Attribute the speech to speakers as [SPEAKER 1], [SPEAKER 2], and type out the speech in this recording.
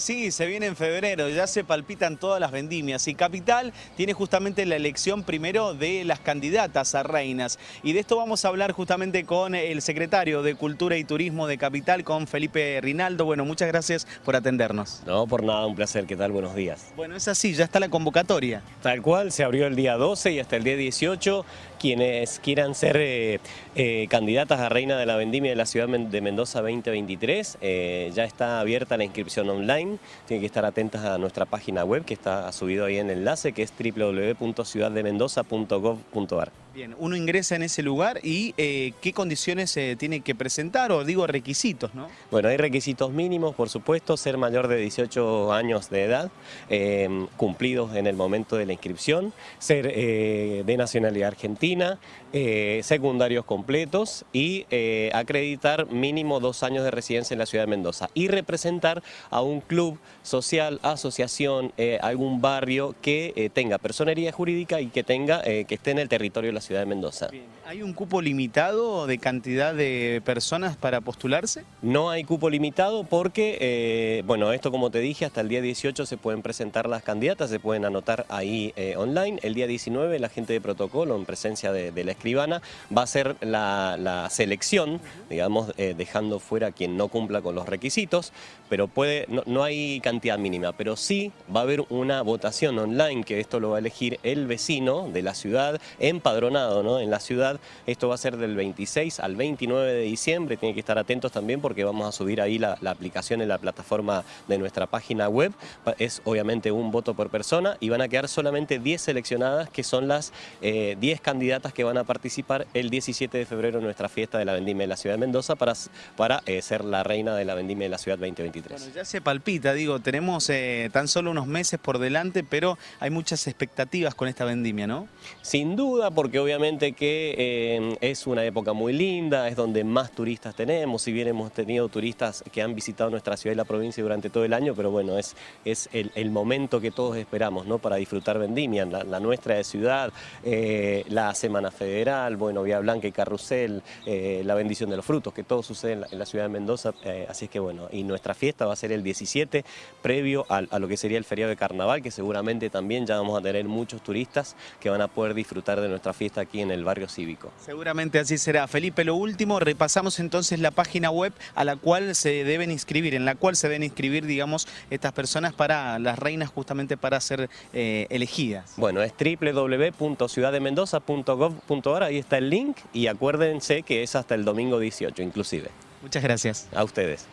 [SPEAKER 1] Sí, se viene en febrero, ya se palpitan todas las vendimias y Capital tiene justamente la elección primero de las candidatas a reinas y de esto vamos a hablar justamente con el secretario de Cultura y Turismo de Capital, con Felipe Rinaldo. Bueno, muchas gracias por atendernos.
[SPEAKER 2] No, por nada, un placer. ¿Qué tal? Buenos días.
[SPEAKER 1] Bueno, es así, ya está la convocatoria.
[SPEAKER 2] Tal cual, se abrió el día 12 y hasta el día 18. Quienes quieran ser eh, eh, candidatas a reina de la vendimia de la ciudad de Mendoza 2023, eh, ya está abierta la inscripción online. Tienen que estar atentas a nuestra página web que está subido ahí en el enlace, que es www.ciudaddemendoza.gov.ar.
[SPEAKER 1] Bien, uno ingresa en ese lugar y eh, qué condiciones se tiene que presentar o digo requisitos, ¿no?
[SPEAKER 2] Bueno, hay requisitos mínimos, por supuesto, ser mayor de 18 años de edad, eh, cumplidos en el momento de la inscripción, ser eh, de nacionalidad argentina, secundarios completos y acreditar mínimo dos años de residencia en la ciudad de Mendoza y representar a un club social, asociación, algún barrio que tenga personería jurídica y que tenga que esté en el territorio de la ciudad de Mendoza.
[SPEAKER 1] ¿Hay un cupo limitado de cantidad de personas para postularse?
[SPEAKER 2] No hay cupo limitado porque, eh, bueno, esto como te dije, hasta el día 18 se pueden presentar las candidatas, se pueden anotar ahí eh, online. El día 19 la gente de protocolo, en presencia de, la escribana, va a hacer la, selección, digamos, eh, dejando fuera a quien no cumpla con los requisitos, pero puede, no, no hay cantidad mínima, pero sí va a haber una votación online, que esto lo va a elegir el vecino de la ciudad empadronado en la ciudad. Esto va a ser del 26 al 29 de diciembre, tienen que estar atentos también porque vamos a subir ahí la, aplicación en la plataforma de nuestra página web. Es obviamente un voto por persona y van a quedar solamente 10 seleccionadas que son las 10 eh, candidatas que van a participar el 17 de febrero en nuestra fiesta de la vendimia de la ciudad de Mendoza para, para eh, ser la reina de la vendimia de la ciudad 2023.
[SPEAKER 1] Bueno, ya se palpita, digo, tenemos eh, tan solo unos meses por delante, pero hay muchas expectativas con esta vendimia, ¿no?
[SPEAKER 2] Sin duda, porque obviamente que eh, es una época muy linda, es donde más turistas tenemos, si bien hemos tenido turistas que han visitado nuestra ciudad y la provincia durante todo el año, pero bueno, es, es el, momento que todos esperamos ¿no? para disfrutar Vendimia, la, nuestra de ciudad, eh, la Semana Federal, bueno, Vía Blanca y Carrusel, eh, la bendición de los frutos, que todo sucede en la, ciudad de Mendoza, así es que bueno, y nuestra fiesta va a ser el 17, previo a, a lo que sería el feriado de carnaval, que seguramente también ya vamos a tener muchos turistas que van a poder disfrutar de nuestra fiesta aquí en el barrio cívico.
[SPEAKER 1] Seguramente así será. Felipe, lo último, repasamos entonces la página web a la cual se deben inscribir, en la cual se deben inscribir, digamos, estas personas para las reinas justamente para ser eh, elegidas.
[SPEAKER 2] Bueno, es www.ciudaddemendoza.gov.ar, ahí está el link y acuérdense que es hasta el domingo 18 inclusive.
[SPEAKER 1] Muchas gracias.
[SPEAKER 2] A ustedes.